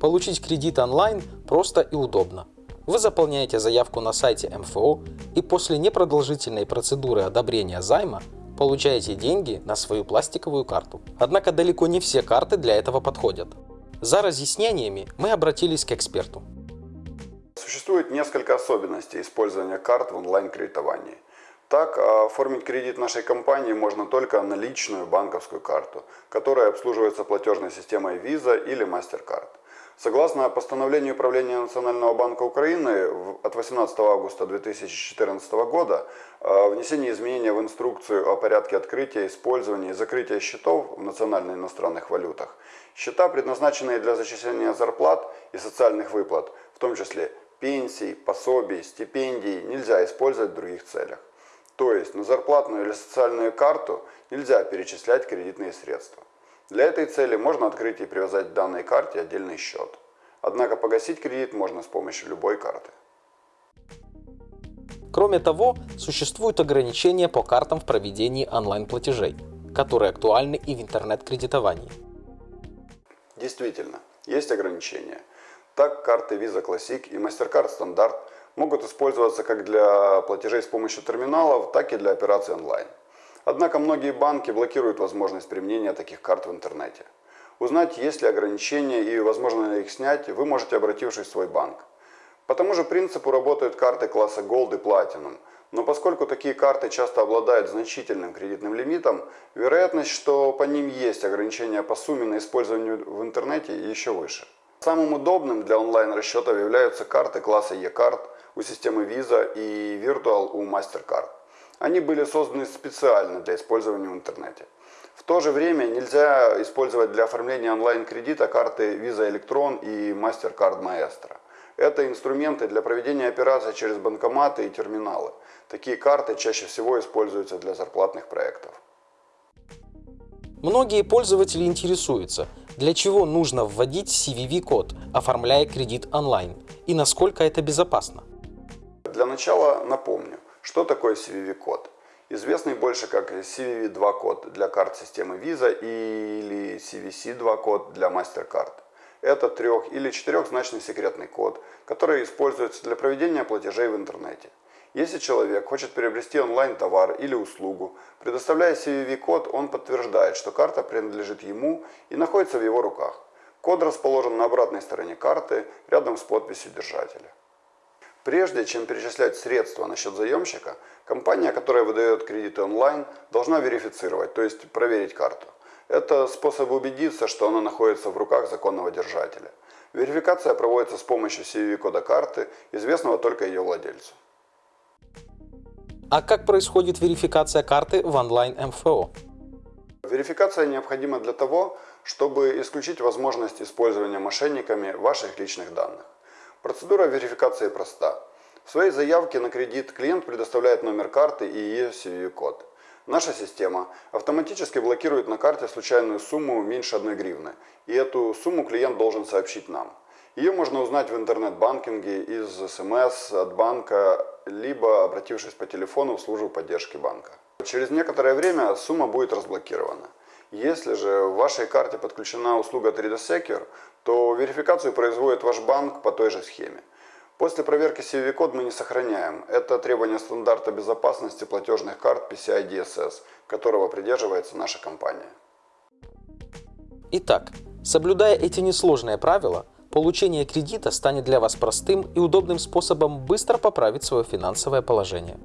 Получить кредит онлайн просто и удобно. Вы заполняете заявку на сайте МФО и после непродолжительной процедуры одобрения займа получаете деньги на свою пластиковую карту. Однако далеко не все карты для этого подходят. За разъяснениями мы обратились к эксперту. Существует несколько особенностей использования карт в онлайн-кредитовании. Так, оформить кредит нашей компании можно только на личную банковскую карту, которая обслуживается платежной системой Visa или MasterCard. Согласно постановлению Управления Национального банка Украины от 18 августа 2014 года, внесение изменения в инструкцию о порядке открытия, использования и закрытия счетов в национальных иностранных валютах, счета, предназначенные для зачисления зарплат и социальных выплат, в том числе пенсий, пособий, стипендий, нельзя использовать в других целях. То есть на зарплатную или социальную карту нельзя перечислять кредитные средства. Для этой цели можно открыть и привязать к данной карте отдельный счет. Однако погасить кредит можно с помощью любой карты. Кроме того, существуют ограничения по картам в проведении онлайн-платежей, которые актуальны и в интернет-кредитовании. Действительно, есть ограничения. Так, карты Visa Classic и MasterCard Standard могут использоваться как для платежей с помощью терминалов, так и для операций онлайн. Однако многие банки блокируют возможность применения таких карт в интернете. Узнать, есть ли ограничения и возможно ли их снять, вы можете обратившись в свой банк. По тому же принципу работают карты класса Gold и Platinum, но поскольку такие карты часто обладают значительным кредитным лимитом, вероятность, что по ним есть ограничения по сумме на использование в интернете еще выше. Самым удобным для онлайн-расчетов являются карты класса E-Card у системы Visa и Virtual у MasterCard. Они были созданы специально для использования в интернете. В то же время нельзя использовать для оформления онлайн-кредита карты Visa Electron и MasterCard Maestro. Это инструменты для проведения операций через банкоматы и терминалы. Такие карты чаще всего используются для зарплатных проектов. Многие пользователи интересуются, для чего нужно вводить CVV-код, оформляя кредит онлайн, и насколько это безопасно. Для начала напомню, что такое CVV-код. Известный больше как CVV2-код для карт системы Visa или CVC2-код для MasterCard. Это трех- или четырехзначный секретный код, который используется для проведения платежей в интернете. Если человек хочет приобрести онлайн-товар или услугу, предоставляя CVV-код, он подтверждает, что карта принадлежит ему и находится в его руках. Код расположен на обратной стороне карты, рядом с подписью держателя. Прежде чем перечислять средства на счет заемщика, компания, которая выдает кредиты онлайн, должна верифицировать, то есть проверить карту. Это способ убедиться, что она находится в руках законного держателя. Верификация проводится с помощью CVV-кода карты, известного только ее владельцу. А как происходит верификация карты в онлайн-МФО? Верификация необходима для того, чтобы исключить возможность использования мошенниками ваших личных данных. Процедура верификации проста. В своей заявке на кредит клиент предоставляет номер карты и ее CVV-код. Наша система автоматически блокирует на карте случайную сумму меньше 1 гривны, и эту сумму клиент должен сообщить нам. Ее можно узнать в интернет-банкинге из СМС от банка, либо обратившись по телефону в службу поддержки банка. Через некоторое время сумма будет разблокирована. Если же в вашей карте подключена услуга 3D Secure, то верификацию производит ваш банк по той же схеме. После проверки CVV-код мы не сохраняем. Это требование стандарта безопасности платежных карт PCI DSS, которого придерживается наша компания. Итак, соблюдая эти несложные правила, получение кредита станет для вас простым и удобным способом быстро поправить свое финансовое положение.